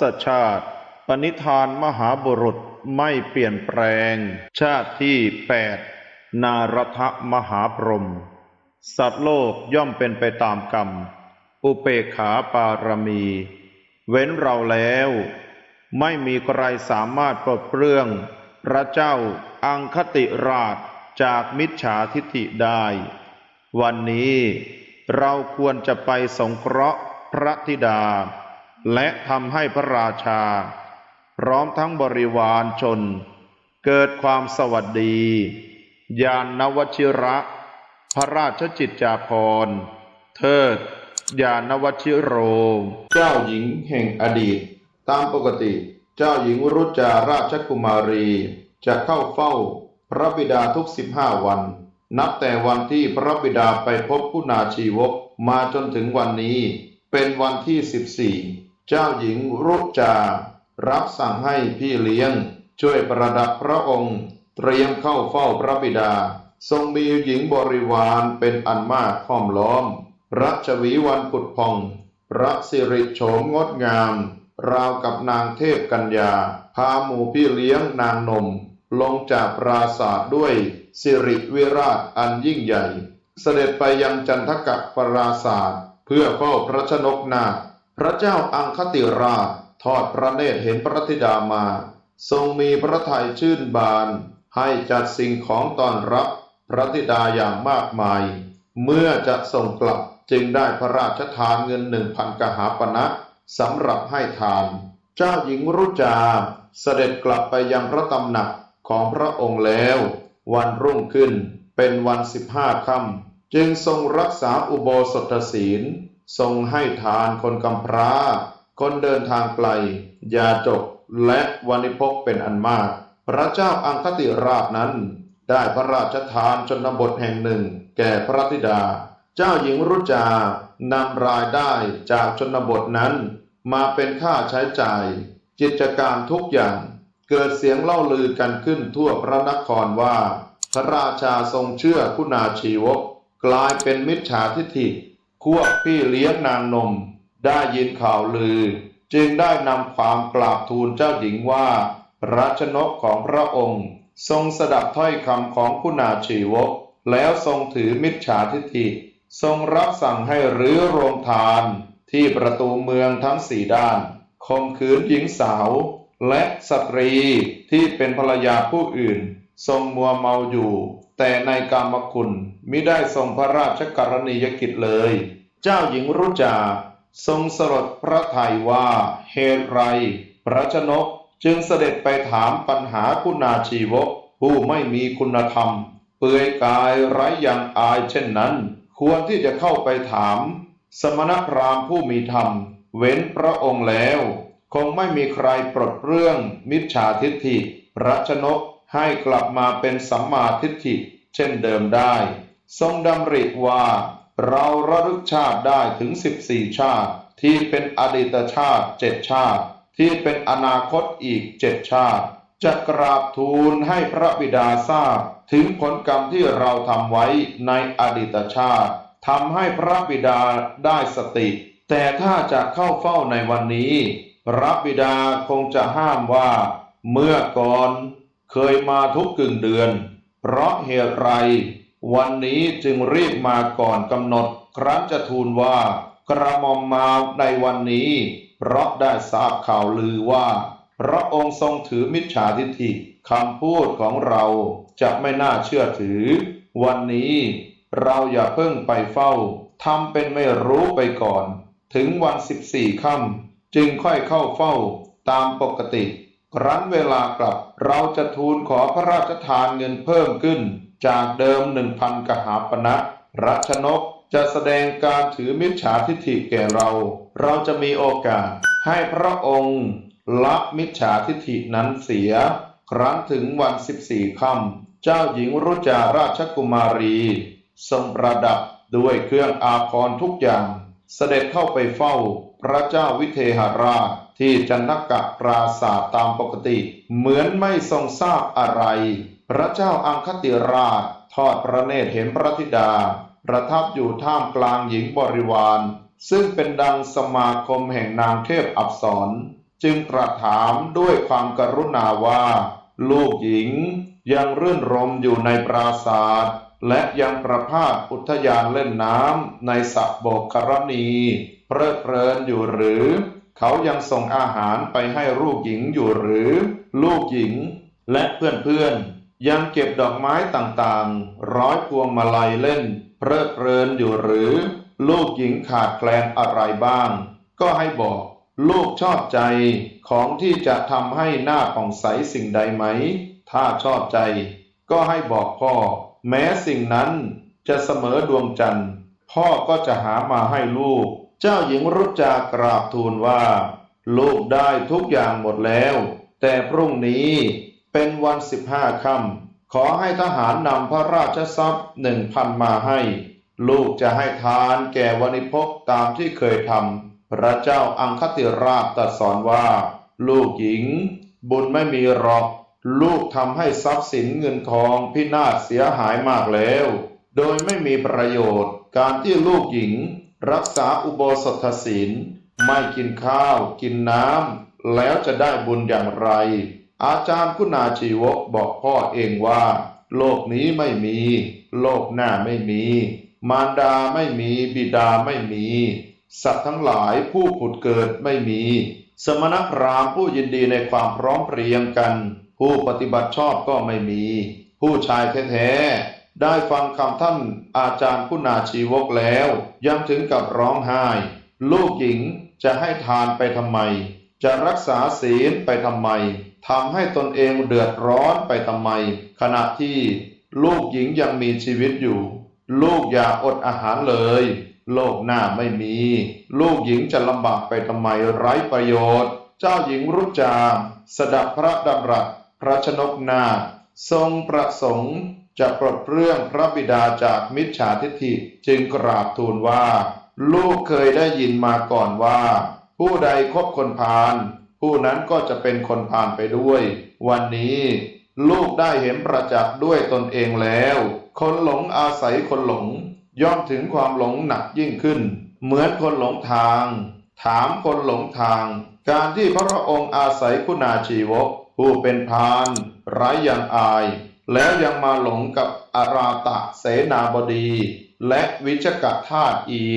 ศชาติ ปณิธานมหาบุรุษไม่เปลี่ยนแปลง ชาติที่แปดนารทมหาพรหมสัตว์โลกย่อมเป็นไปตามกรรม อุเปขาปารมี เว้นเราแล้ว ไม่มีใครสามารถปลดเปลื้อง พระเจ้าอังคติราชจากมิจฉาทิฐิได้ วันนี้เราควรจะไปสงเคราะห์พระธิดา และทำให้พระราชา พร้อมทั้งบริวารชน เกิดความสวัสดี ยานนวชิระ พระราชจิตจาภรณ์เทิดยานวชิโร เจ้าหญิงแห่งอดีต ตามปกติ เจ้าหญิงรุจาราชกุมารี จะเข้าเฝ้าพระบิดาทุกสิบห้าวัน นับแต่วันที่พระบิดาไปพบผู้นาชีวกมาจนถึงวันนี้ เป็นวันที่สิบสี่ จ้าหญิงรุจา รับสั่งให้พี่เลี้ยง ช่วยประดับพระองค์ เตรียมเข้าเฝ้าพระบิดา ทรงมีหญิงบริวารเป็นอันมากห้อมล้อม รัชวีวันผุดพอง พระสิริโฉมงดงาม ราวกับนางเทพกัญญา พาหมู่พี่เลี้ยงนางนม ลงจากปราศาสด้วย สิริวิราชอันยิ่งใหญ่ เสด็จไปยังจันทกะปราศาสเพื่อเฝ้าพระชนกนาถ พระเจ้าอังคติราชทอดพระเนตรเห็นพระธิดามา ทรงมีพระทัยชื่นบาน ให้จัดสิ่งของต้อนรับพระธิดาอย่างมากมาย เมื่อจะส่งกลับจึงได้พระราชทานเงินหนึ่งพันกหาปณะสำหรับให้ทาน เจ้าหญิงรุจาเสด็จกลับไปยังพระตำหนักของพระองค์แล้ว วันรุ่งขึ้นเป็นวันสิบห้าค่ำจึงทรงรักษาอุโบสถศีล ทรงให้ทานคนกำพร้า คนเดินทางไกล ยาจก และวานิพกเป็นอันมาก พระเจ้าอังคติราชนั้น ได้พระราชทานชนบทแห่งหนึ่ง แก่พระธิดา เจ้าหญิงรุจานำรายได้จากชนบทนั้น มาเป็นค่าใช้จ่ายกิจการทุกอย่าง เกิดเสียงเล่าลือกันขึ้นทั่วพระนครว่า พระราชาทรงเชื่อคุณาชีวก กลายเป็นมิจฉาทิฐิ ควบพี่เลี้ยงนางนมได้ยินข่าวลือ จึงได้นำความกราบทูลเจ้าหญิงว่า รัชนกของพระองค์ ทรงสดับถ้อยคำของคุณาชีวก แล้วทรงถือมิจฉาทิฐิ ทรงรับสั่งให้รื้อโรงทาน ที่ประตูเมืองทั้งสี่ด้านข่มขืนหญิงสาว และสตรีที่เป็นภรรยาผู้อื่น ทรงมัวเมาอยู่ แต่ในกามคุณมิได้ทรงพระราชกรณียกิจเลย เจ้าหญิงรุจาทรงสลดพระทัยว่าเหตุไร พระชนกจึงเสด็จไปถามปัญหาคุณาชีวก ผู้ไม่มีคุณธรรม เปื่อยกายไร้อย่างอายเช่นนั้น ควรที่จะเข้าไปถาม สมณพราหมณ์ผู้มีธรรม เว้นพระองค์แล้ว คงไม่มีใครปลดเรื่องมิจฉาทิฏฐิ พระชนก ให้กลับมาเป็นสัมมาทิฏฐิเช่นเดิมได้ ทรงดำริว่า เราระลึกชาติได้ถึง 14 ชาติ ที่เป็นอดีตชาติเจ็ดชาติ ที่เป็นอนาคตอีกเจ็ดชาติ จะกราบทูลให้พระบิดาทราบ ถึงผลกรรมที่เราทำไว้ในอดีตชาติทำให้พระบิดาได้สติ แต่ถ้าจะเข้าเฝ้าในวันนี้ พระบิดาคงจะห้ามว่า เมื่อก่อน เคยมาทุกกึ่งเดือน เพราะเหตุไร วันนี้จึงรีบมาก่อนกำหนด ครั้นจะทูลว่ากระหม่อมมาในวันนี้ เพราะได้ทราบข่าวลือว่า พระองค์ทรงถือมิจฉาทิฏฐิคำพูดของเราจะไม่น่าเชื่อถือ วันนี้เราอย่าเพิ่งไปเฝ้าทำเป็นไม่รู้ไปก่อน ถึงวันสิบสี่ค่ำจึงค่อยเข้าเฝ้าตามปกติ ครั้นเวลากลับเราจะทูลขอพระราชทานเงินเพิ่มขึ้น จากเดิมหนึ่งพันกหาปณะรัชนกจะแสดงการถือมิจฉาทิฏฐิแก่เรา เราจะมีโอกาสให้พระองค์ละมิจฉาทิฏฐินั้นเสีย ครั้นถึงวันสิบสี่ค่ำเจ้าหญิงรุจาราชกุมารี ทรงประดับด้วยเครื่องอาภรณ์ทุกอย่าง เสด็จเข้าไปเฝ้าพระเจ้าวิเทหราช ที่จันทกะปราศาสตร์ตามปกติ เหมือนไม่ทรงทราบอะไร พระเจ้าอังคติราช ทอดพระเนตรเห็นพระธิดา ประทับอยู่ท่ามกลางหญิงบริวาร ซึ่งเป็นดังสมาคมแห่งนางเทพอับสรจึงตรัสถามด้วยความกรุณาว่า ลูกหญิงยังรื่นรมอยู่ในปราศาสตร์และยังประพาสอุทยานเล่นน้ำในสระโบกครณีเพลิดเพลินอยู่หรือ เขายังส่งอาหารไปให้ลูกหญิงอยู่หรือ ลูกหญิง และเพื่อนๆ ยังเก็บดอกไม้ต่างๆ ร้อยพวงมาลัยเล่น เพลิดเพลินอยู่หรือ ลูกหญิงขาดแคลนอะไรบ้าง ก็ให้บอก ลูกชอบใจของที่จะทำให้หน้าผ่องใสสิ่งใดไหม ถ้าชอบใจ ก็ให้บอกพ่อ แม้สิ่งนั้นจะเสมอดวงจันทร์ พ่อก็จะหามาให้ลูก เจ้าหญิงรุจจากราบทูลว่า ลูกได้ทุกอย่างหมดแล้ว แต่พรุ่งนี้เป็นวันสิบห้าค่ำขอให้ทหารนำพระราชทรัพย์หนึ่งพันมาให้ ลูกจะให้ทานแก่วณิพกตามที่เคยทำพระเจ้าอังคติราชตรัสสอนว่า ลูกหญิง บุญไม่มีหรอก ลูกทำให้ทรัพย์สินเงินทองพินาศเสียหายมากแล้ว โดยไม่มีประโยชน์การที่ลูกหญิง รักษาอุโบสถศีลไม่กินข้าวกินน้ำแล้วจะได้บุญอย่างไร อาจารย์คุณาชีวกบอกพ่อเองว่า โลกนี้ไม่มี โลกหน้าไม่มี มารดาไม่มีบิดาไม่มี สัตว์ทั้งหลายผู้ผุดเกิดไม่มี สมณพราหมณ์ผู้ยินดีในความพร้อมเพรียงกัน ผู้ปฏิบัติชอบก็ไม่มี ผู้ชายแท้ๆ ได้ฟังคำท่านอาจารย์คุณาชีวกแล้วยังถึงกับร้องไห้ ลูกหญิงจะให้ทานไปทำไม จะรักษาศีลไปทำไมทำให้ตนเองเดือดร้อนไปทำไม ขณะที่ลูกหญิงยังมีชีวิตอยู่ ลูกอย่าอดอาหารเลย โลกหน้าไม่มี ลูกหญิงจะลำบากไปทำไมไร้ประโยชน์ เจ้าหญิงรุจา สดับพระดำรัส พระชนกนา ทรงประสงค์ จะปลดเปลื้องพระบิดาจากมิจฉาทิฏฐิจึงกราบทูลว่า ลูกเคยได้ยินมาก่อนว่า ผู้ใดคบคนพาลผู้นั้นก็จะเป็นคนพาลไปด้วย วันนี้ลูกได้เห็นประจักษ์ด้วยตนเองแล้ว คนหลงอาศัยคนหลง ย่อมถึงความหลงหนักยิ่งขึ้น เหมือนคนหลงทาง ถามคนหลงทาง การที่พระองค์อาศัยคุณาชีวก ผู้เป็นพานไร้ยังอาย แล้วยังมาหลงกับอาราตะเสนาบดีและวิชกทาสอีก